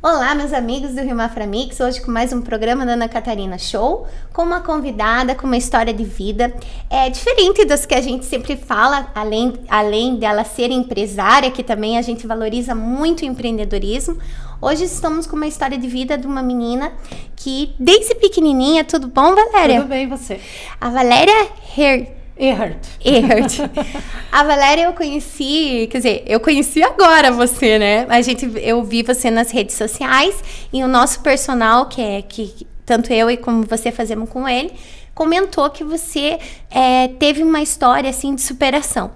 Olá, meus amigos do Rio Mafra Mix, hoje com mais um programa da Ana Catarina Show, com uma convidada com uma história de vida é diferente das que a gente sempre fala, além, além dela ser empresária, que também a gente valoriza muito o empreendedorismo. Hoje estamos com uma história de vida de uma menina que desde pequenininha, tudo bom, Valéria? Tudo bem, você? A Valéria Her Erhard. Erhard. A Valéria eu conheci, quer dizer, eu conheci agora você, né? A gente, eu vi você nas redes sociais e o nosso personal, que é que tanto eu e como você fazemos com ele, comentou que você é, teve uma história assim de superação.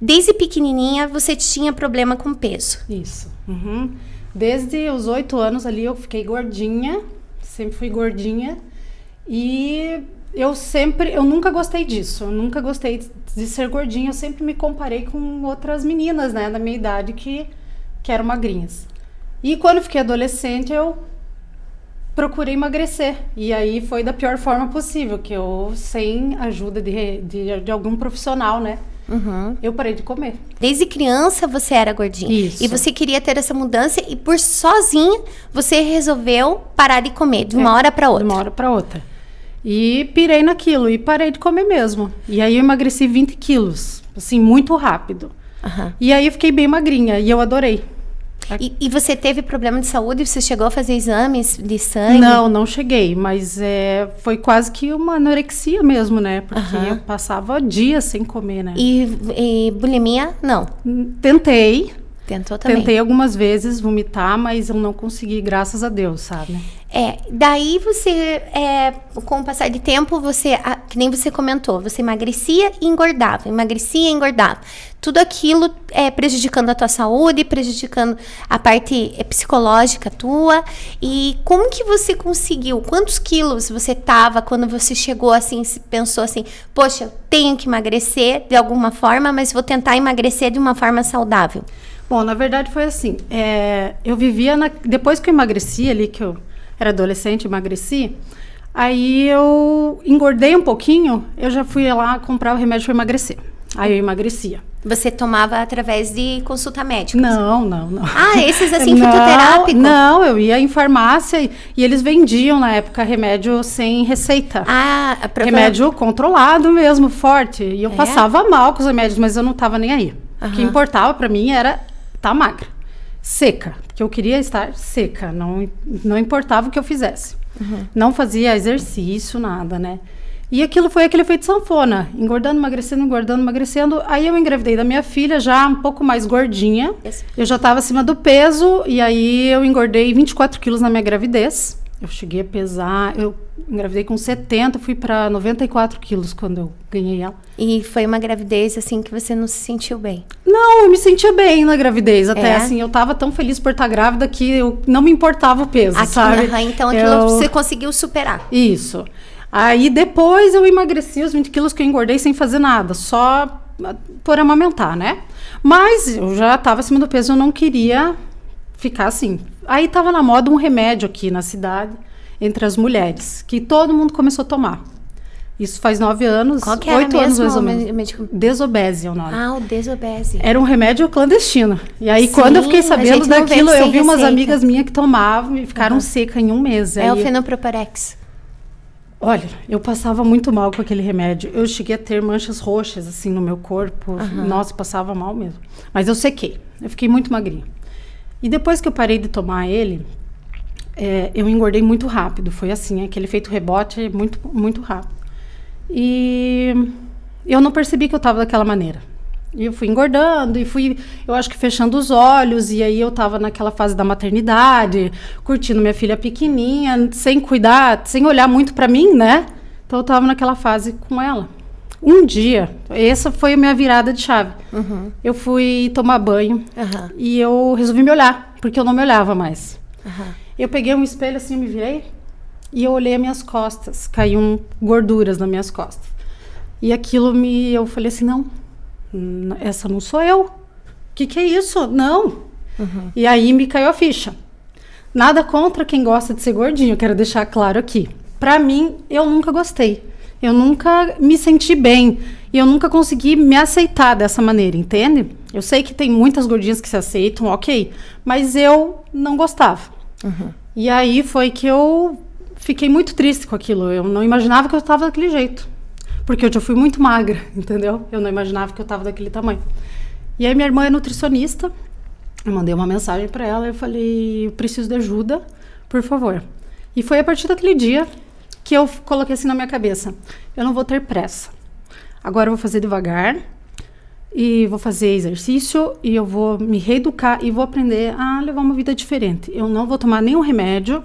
Desde pequenininha você tinha problema com peso. Isso. Uhum. Desde os oito anos ali eu fiquei gordinha, sempre fui gordinha e eu sempre, eu nunca gostei disso. Eu nunca gostei de ser gordinha. Eu sempre me comparei com outras meninas, né, da minha idade que, que eram magrinhas. E quando fiquei adolescente, eu procurei emagrecer. E aí foi da pior forma possível, que eu, sem ajuda de, de, de algum profissional, né, Uhum. Eu parei de comer. Desde criança você era gordinha. Isso. E você queria ter essa mudança e por sozinha você resolveu parar de comer de uma é, hora para outra. De uma hora para outra. E pirei naquilo e parei de comer mesmo. E aí eu emagreci 20 quilos, assim, muito rápido. Uhum. E aí eu fiquei bem magrinha e eu adorei. E, e, você teve problema de saúde? Você chegou a fazer exames de sangue? Não, não cheguei, mas é, foi quase que uma anorexia mesmo, né? Porque uhum. eu passava dias sem comer, né? E, e bulimia, não? Tentei. Tentou também. Tentei algumas vezes vomitar, mas eu não consegui, graças a Deus, sabe? É, daí você, é, com o passar de tempo, você, que nem você comentou, você emagrecia e engordava, emagrecia e engordava. Tudo aquilo é prejudicando a tua saúde, prejudicando a parte é, psicológica tua. E como que você conseguiu? Quantos quilos você tava quando você chegou assim, pensou assim, poxa, tenho que emagrecer de alguma forma, mas vou tentar emagrecer de uma forma saudável? Bom, na verdade foi assim. É, eu vivia na, depois que eu emagreci ali, que eu era adolescente, emagreci. Aí eu engordei um pouquinho, eu já fui lá comprar o remédio para emagrecer. Aí eu emagrecia. Você tomava através de consulta médica? Não, não, não. Ah, esses assim, não, fitoterápico? Não, eu ia em farmácia e, e, eles vendiam na época remédio sem receita. Ah, a Remédio controlado mesmo, forte. E eu é? passava mal com os remédios, mas eu não tava nem aí. Uhum. O que importava para mim era tá magra, seca, porque eu queria estar seca, não, não importava o que eu fizesse. Uhum. Não fazia exercício, nada, né? E aquilo foi aquele efeito sanfona, engordando, emagrecendo, engordando, emagrecendo. Aí eu engravidei da minha filha, já um pouco mais gordinha. Eu já estava acima do peso, e aí eu engordei 24 quilos na minha gravidez. Eu cheguei a pesar, eu engravidei com 70, fui para 94 quilos quando eu ganhei ela. E foi uma gravidez assim que você não se sentiu bem? Não, eu me sentia bem na gravidez. Até é? assim, eu tava tão feliz por estar grávida que eu não me importava o peso, Aqui, sabe? Então aquilo eu... você conseguiu superar. Isso. Aí depois eu emagreci os 20 quilos que eu engordei sem fazer nada, só por amamentar, né? Mas eu já estava acima do peso, eu não queria ficar assim. Aí tava na moda um remédio aqui na cidade, entre as mulheres, que todo mundo começou a tomar. Isso faz nove anos, Qual que era oito anos mais ou menos. Médico? Desobese é o nome. Ah, o desobese. Era um remédio clandestino. E aí, Sim, quando eu fiquei sabendo daquilo, eu vi umas receita. amigas minhas que tomavam e ficaram uhum. secas em um mês. É aí, o fenoproparex. Olha, eu passava muito mal com aquele remédio. Eu cheguei a ter manchas roxas, assim, no meu corpo. Uhum. Nossa, passava mal mesmo. Mas eu sequei. Eu fiquei muito magrinha. E depois que eu parei de tomar ele, é, eu engordei muito rápido. Foi assim, aquele efeito rebote muito, muito rápido. E eu não percebi que eu estava daquela maneira. E eu fui engordando e fui, eu acho que fechando os olhos. E aí eu estava naquela fase da maternidade, curtindo minha filha pequenininha, sem cuidar, sem olhar muito para mim, né? Então eu estava naquela fase com ela. Um dia, essa foi a minha virada de chave. Uhum. Eu fui tomar banho uhum. e eu resolvi me olhar, porque eu não me olhava mais. Uhum. Eu peguei um espelho assim, me virei e eu olhei as minhas costas. Caíam gorduras nas minhas costas. E aquilo me. Eu falei assim: não, essa não sou eu. O que, que é isso? Não. Uhum. E aí me caiu a ficha. Nada contra quem gosta de ser gordinho, quero deixar claro aqui. Pra mim, eu nunca gostei. Eu nunca me senti bem. E eu nunca consegui me aceitar dessa maneira, entende? Eu sei que tem muitas gordinhas que se aceitam, ok. Mas eu não gostava. Uhum. E aí foi que eu fiquei muito triste com aquilo. Eu não imaginava que eu estava daquele jeito. Porque eu já fui muito magra, entendeu? Eu não imaginava que eu estava daquele tamanho. E aí minha irmã é nutricionista. Eu mandei uma mensagem para ela e falei: "Eu preciso de ajuda, por favor". E foi a partir daquele dia que eu coloquei assim na minha cabeça: eu não vou ter pressa. Agora eu vou fazer devagar e vou fazer exercício e eu vou me reeducar e vou aprender a levar uma vida diferente. Eu não vou tomar nenhum remédio.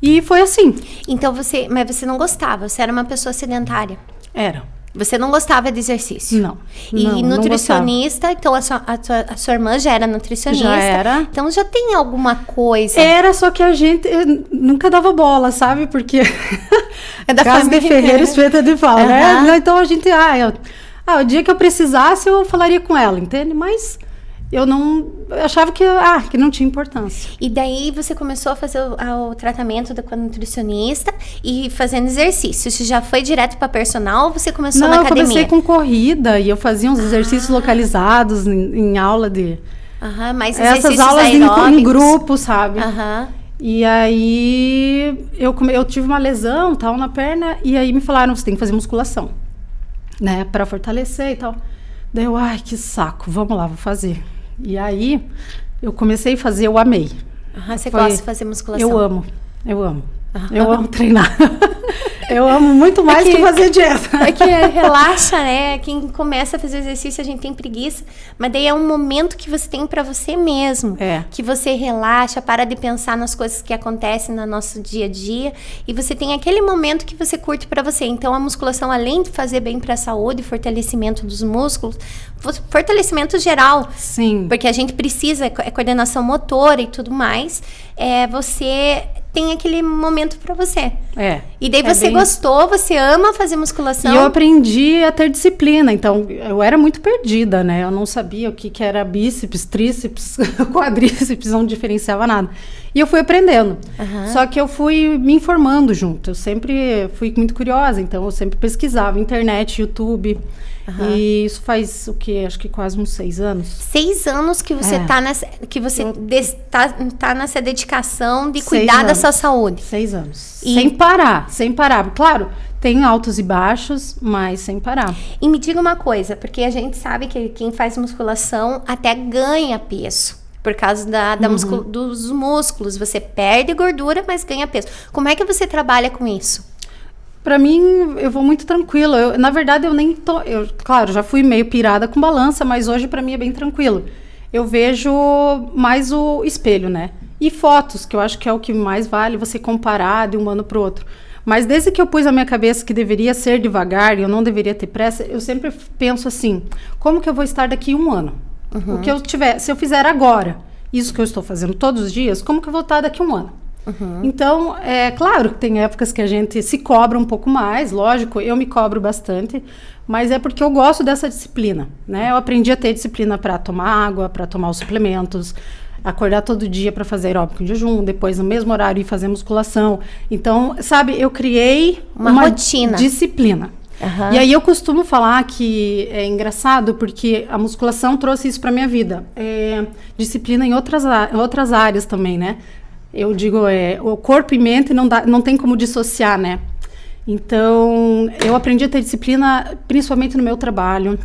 E foi assim. Então você, mas você não gostava, você era uma pessoa sedentária. Era. Você não gostava de exercício? Não. E não, nutricionista, não então a sua, a, sua, a sua, irmã já era nutricionista. Já era. Então já tem alguma coisa. Era, só que a gente nunca dava bola, sabe? Porque. É da Casa família. de Ferreira espeta de pau, uhum. né? Então a gente. Ah, eu, ah, o dia que eu precisasse, eu falaria com ela, entende? Mas eu não eu achava que, ah, que não tinha importância. E daí você começou a fazer o, o tratamento da, com a nutricionista e fazendo exercício. Você já foi direto para personal ou você começou não, na academia? Não, eu comecei com corrida e eu fazia uns ah. exercícios localizados em, em aula de... Aham, mas Essas aulas em, em, grupo, sabe? Aham. E aí eu, eu tive uma lesão tal na perna e aí me falaram, você tem que fazer musculação, né, para fortalecer e tal. Daí eu, ai, que saco, vamos lá, vou fazer. E aí eu comecei a fazer, eu amei. Uhum, você Foi, gosta de fazer musculação? Eu amo, eu amo. Uhum. Eu amo treinar. eu amo muito mais é que, que, fazer dieta. É que relaxa, né? Quem começa a fazer exercício, a gente tem preguiça. Mas daí é um momento que você tem para você mesmo. É. Que você relaxa, para de pensar nas coisas que acontecem no nosso dia a dia. E você tem aquele momento que você curte para você. Então, a musculação, além de fazer bem para a saúde, fortalecimento dos músculos, fortalecimento geral. Sim. Porque a gente precisa, é coordenação motora e tudo mais. É, você tem aquele momento para você. É. E daí é você bem... gostou, você ama fazer musculação. E eu aprendi a ter disciplina, então eu era muito perdida, né? Eu não sabia o que, que era bíceps, tríceps, quadríceps, não diferenciava nada. E eu fui aprendendo. Uhum. Só que eu fui me informando junto. Eu sempre fui muito curiosa, então eu sempre pesquisava internet, YouTube. Uhum. E isso faz o que? Acho que quase uns seis anos. Seis anos que você é. tá nessa. Que você está tá nessa dedicação de cuidar da sua saúde. Seis anos. E... Sem parar, sem parar. Claro, tem altos e baixos, mas sem parar. E me diga uma coisa, porque a gente sabe que quem faz musculação até ganha peso. Por causa da, da uhum. dos músculos. Você perde gordura, mas ganha peso. Como é que você trabalha com isso? Para mim, eu vou muito tranquilo. Eu, na verdade, eu nem tô. Eu, claro, já fui meio pirada com balança, mas hoje para mim é bem tranquilo. Eu vejo mais o espelho, né? E fotos, que eu acho que é o que mais vale você comparar de um ano para o outro. Mas desde que eu pus a minha cabeça que deveria ser devagar e eu não deveria ter pressa, eu sempre penso assim: como que eu vou estar daqui um ano? Uhum. O que eu tiver, se eu fizer agora, isso que eu estou fazendo todos os dias, como que eu vou estar daqui um ano? Uhum. Então, é claro que tem épocas que a gente se cobra um pouco mais, lógico, eu me cobro bastante, mas é porque eu gosto dessa disciplina, né? Eu aprendi a ter disciplina para tomar água, para tomar os suplementos, acordar todo dia para fazer aeróbico em jejum, depois no mesmo horário ir fazer musculação. Então, sabe, eu criei uma, uma rotina, disciplina. Uhum. E aí eu costumo falar que é engraçado porque a musculação trouxe isso para minha vida. É, disciplina em outras, outras áreas também, né? Eu digo, é, o corpo e mente não, dá, não tem como dissociar, né? Então, eu aprendi a ter disciplina principalmente no meu trabalho,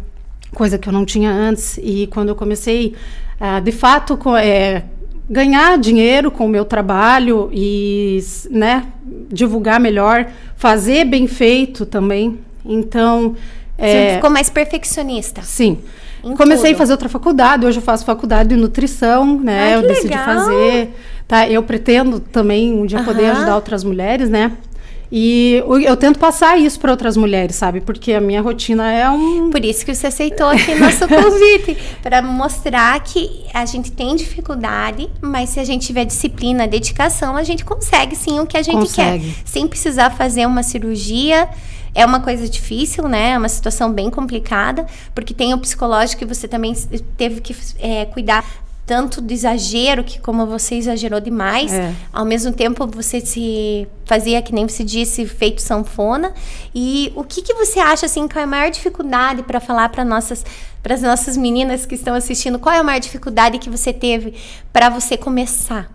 coisa que eu não tinha antes. E quando eu comecei, de fato, com, é, ganhar dinheiro com o meu trabalho e né, divulgar melhor, fazer bem feito também. Então. Você é, ficou mais perfeccionista. Sim. Comecei tudo. a fazer outra faculdade, hoje eu faço faculdade de nutrição, né? Ai, eu decidi legal. fazer. Tá? Eu pretendo também um dia poder ajudar outras mulheres, né? E eu tento passar isso para outras mulheres, sabe? Porque a minha rotina é um. Por isso que você aceitou aqui nosso convite para mostrar que a gente tem dificuldade, mas se a gente tiver disciplina, dedicação, a gente consegue sim o que a gente consegue. quer. Sem precisar fazer uma cirurgia. É uma coisa difícil, né? É uma situação bem complicada, porque tem o psicológico que você também teve que é, cuidar tanto do exagero, que como você exagerou demais, é. ao mesmo tempo você se fazia, que nem você disse, feito sanfona. E o que, que você acha, assim, qual é a maior dificuldade para falar para nossas para as nossas meninas que estão assistindo, qual é a maior dificuldade que você teve para você começar?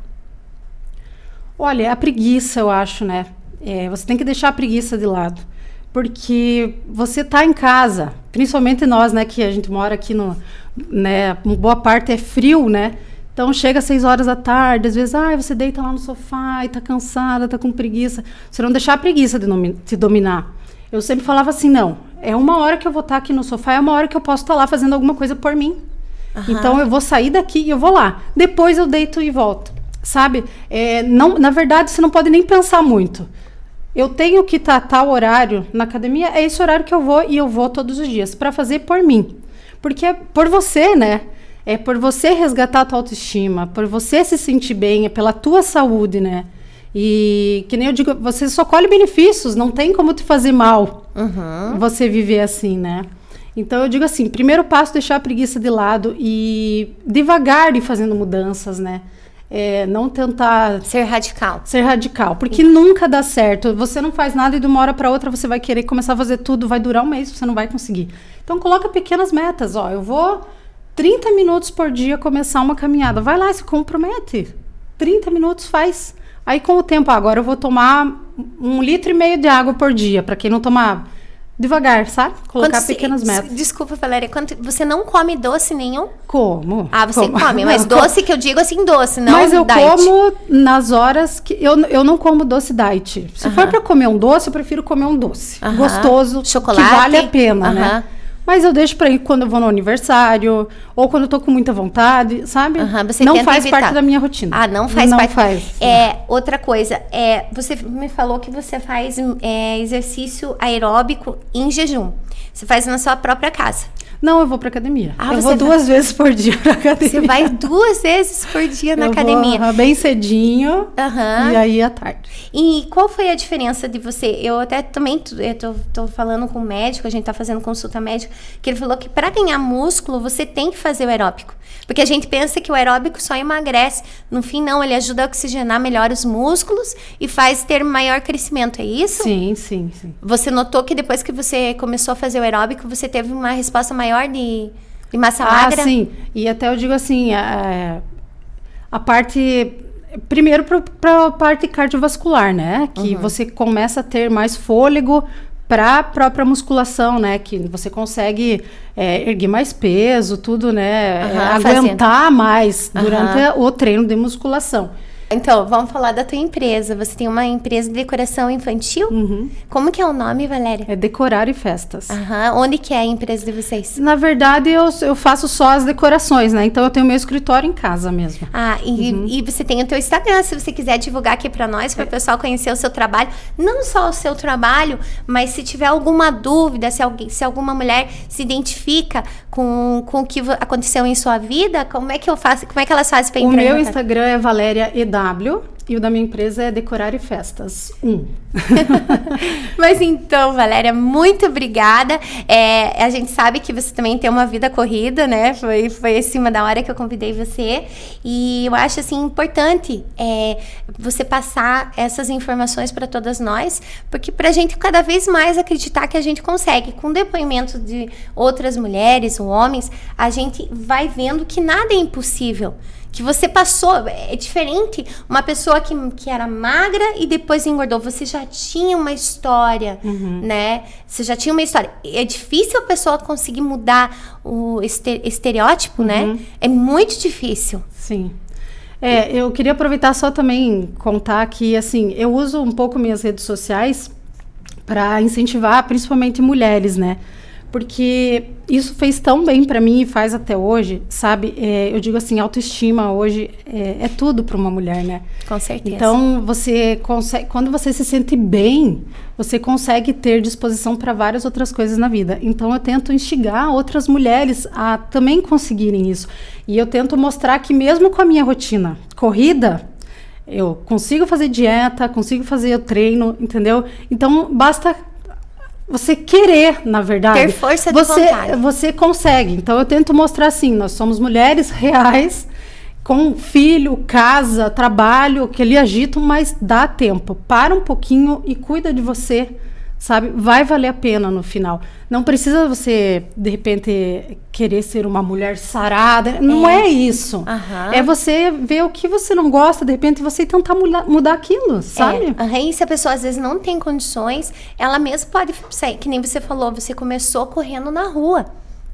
Olha, é a preguiça, eu acho, né? É, você tem que deixar a preguiça de lado. Porque você tá em casa, principalmente nós, né, que a gente mora aqui no, né, boa parte é frio, né? Então chega às seis horas da tarde, às vezes, ah, você deita lá no sofá e tá cansada, tá com preguiça. Você não deixar a preguiça de te dominar. Eu sempre falava assim, não, é uma hora que eu vou estar tá aqui no sofá, é uma hora que eu posso estar tá lá fazendo alguma coisa por mim. Uhum. Então eu vou sair daqui e eu vou lá. Depois eu deito e volto. Sabe? É, não, na verdade, você não pode nem pensar muito. Eu tenho que estar tal horário na academia, é esse horário que eu vou e eu vou todos os dias para fazer por mim. Porque é por você, né? É por você resgatar a tua autoestima, por você se sentir bem, é pela tua saúde, né? E que nem eu digo, você só colhe benefícios, não tem como te fazer mal uhum. você viver assim, né? Então eu digo assim, primeiro passo deixar a preguiça de lado e devagar ir fazendo mudanças, né? É, não tentar ser radical. Ser radical, porque nunca dá certo. Você não faz nada e de uma hora para outra você vai querer começar a fazer tudo, vai durar um mês, você não vai conseguir. Então coloca pequenas metas, ó, eu vou 30 minutos por dia começar uma caminhada. Vai lá, se compromete. 30 minutos faz. Aí com o tempo, agora eu vou tomar um litro e meio de água por dia, para quem não tomar devagar, sabe? Colocar Quando pequenas metas. Desculpa, Valéria, quando você não come doce nenhum? Como? Ah, você como. come, mas não, doce como. que eu digo assim, doce, não Mas eu diet. como nas horas que eu, eu não como doce diet. Se uh -huh. for para comer um doce, eu prefiro comer um doce uh -huh. gostoso, Chocolate. que vale a pena, uh -huh. né? Mas eu deixo para ir quando eu vou no aniversário, ou quando eu tô com muita vontade, sabe? Uhum, não faz evitar. parte da minha rotina. Ah, não faz não parte. Faz. É, outra coisa, é, você me falou que você faz é, exercício aeróbico em jejum. Você faz na sua própria casa. Não, eu vou pra academia. Ah, eu vou duas vai... vezes por dia pra academia. Você vai duas vezes por dia na eu academia. Vou, bem cedinho. Uhum. E aí à tarde. E qual foi a diferença de você? Eu até também eu tô, tô falando com o médico, a gente tá fazendo consulta médica, que ele falou que para ganhar músculo você tem que fazer o aeróbico. Porque a gente pensa que o aeróbico só emagrece. No fim, não, ele ajuda a oxigenar melhor os músculos e faz ter maior crescimento, é isso? Sim, sim, sim. Você notou que depois que você começou a fazer o aeróbico, você teve uma resposta maior maior de, de massa ah, magra? Ah, sim. E até eu digo assim, a, a parte primeiro para a parte cardiovascular, né? Que uhum. você começa a ter mais fôlego para a própria musculação, né? Que você consegue é, erguer mais peso, tudo, né? Uhum, é, aguentar fazendo. mais durante uhum. o treino de musculação. Então, vamos falar da tua empresa. Você tem uma empresa de decoração infantil? Uhum. Como que é o nome, Valéria? É Decorar e Festas. Uhum. Onde que é a empresa de vocês? Na verdade, eu, eu faço só as decorações, né? Então, eu tenho meu escritório em casa mesmo. Ah, e, uhum. e você tem o teu Instagram, se você quiser divulgar aqui para nós, para o é. pessoal conhecer o seu trabalho. Não só o seu trabalho, mas se tiver alguma dúvida, se, alguém, se alguma mulher se identifica com, com o que aconteceu em sua vida, como é que eu faço? Como é que elas fazem para entrar? O meu Instagram é Valéria Eda W e o da minha empresa é Decorar e Festas 1. Mas então, Valéria, muito obrigada. É, a gente sabe que você também tem uma vida corrida, né? Foi, foi em cima da hora que eu convidei você. E eu acho, assim, importante é, você passar essas informações para todas nós, porque para a gente cada vez mais acreditar que a gente consegue. Com depoimento de outras mulheres ou homens, a gente vai vendo que nada é impossível que você passou. É diferente uma pessoa que, que era magra e depois engordou. Você já tinha uma história, uhum. né? Você já tinha uma história. É difícil a pessoa conseguir mudar o estereótipo, né? uhum. né? É muito difícil. Sim. É, eu queria aproveitar só também contar que, assim, eu uso um pouco minhas redes sociais para incentivar principalmente mulheres, né? Porque isso fez tão bem para mim e faz até hoje, sabe? É, eu digo assim, autoestima hoje é, é tudo para uma mulher, né? Com certeza. Então você consegue, quando você se sente bem, você consegue ter disposição para várias outras coisas na vida. Então eu tento instigar outras mulheres a também conseguirem isso. E eu tento mostrar que mesmo com a minha rotina corrida, eu consigo fazer dieta, consigo fazer o treino, entendeu? Então basta você querer, na verdade. Ter força de você, vontade. Você consegue. Então eu tento mostrar assim, nós somos mulheres reais, com filho, casa, trabalho, que ele agitam, mas dá tempo. Para um pouquinho e cuida de você, sabe? Vai valer a pena no final. Não precisa você, de repente, querer ser uma mulher sarada. Não é, é isso. Uhum. É você ver o que você não gosta, de repente, você tentar mudar, mudar aquilo, sabe? É. Uhum. E se a pessoa às vezes não tem condições, ela mesma pode sair, que nem você falou, você começou correndo na rua.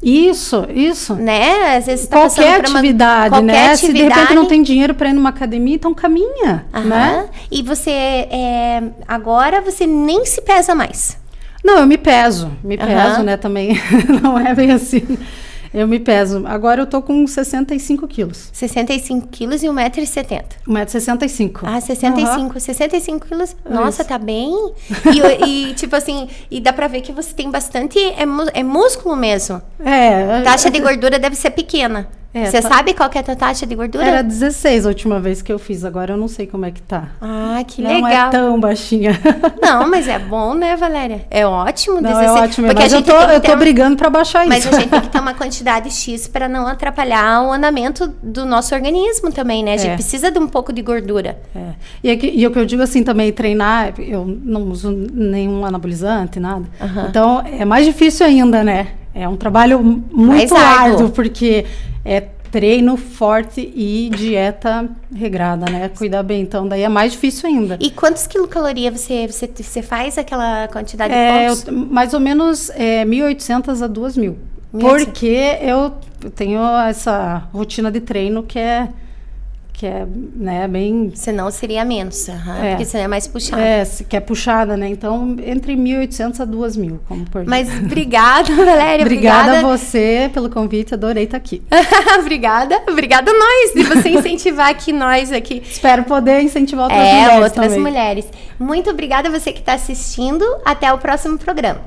Isso, isso. Né? Às vezes tá qualquer atividade, uma, qualquer né? Atividade. Se de repente não tem dinheiro para ir numa academia, então caminha, Aham. né? E você é, agora você nem se pesa mais. Não, eu me peso, me peso, né? Também não é bem assim. Eu me peso. Agora eu tô com 65 quilos. 65 quilos e 1,70m. 1,65m. Ah, 65. Uhum. 65 quilos. Nossa, Isso. tá bem. E, e, tipo assim, e dá pra ver que você tem bastante. É, é músculo mesmo. É. A taxa de gordura deve ser pequena. É, Você tá... sabe qual que é a tua taxa de gordura? Era 16 a última vez que eu fiz, agora eu não sei como é que tá. Ah, que não legal. Não é tão baixinha. Não, mas é bom, né, Valéria? É ótimo. Não, 16. é ótimo, Porque mas eu tô, eu tô uma... brigando para baixar isso. Mas a gente tem que ter uma quantidade X para não atrapalhar o andamento do nosso organismo também, né? A gente é. precisa de um pouco de gordura. É. E, é que, e o que eu digo assim também, treinar, eu não uso nenhum anabolizante, nada. Uhum. Então, é mais difícil ainda, né? É um trabalho muito árduo, porque é treino forte e dieta regrada, né? Cuidar bem. Então, daí é mais difícil ainda. E quantos quilocalorias você, você, você faz aquela quantidade é, de pontos? Eu, mais ou menos é, 1.800 a 2.000. Porque eu tenho essa rotina de treino que é que é né, bem. Senão seria menos, uhum, é. porque senão é mais puxada. É, que é puxada, né? Então, entre 1.800 a 2.000, como por Mas obrigada, Valéria. obrigada, obrigada a você pelo convite, adorei estar aqui. obrigada, obrigada a nós, de você incentivar aqui nós aqui. Espero poder incentivar outras é, mulheres. outras também. mulheres. Muito obrigada a você que está assistindo. Até o próximo programa.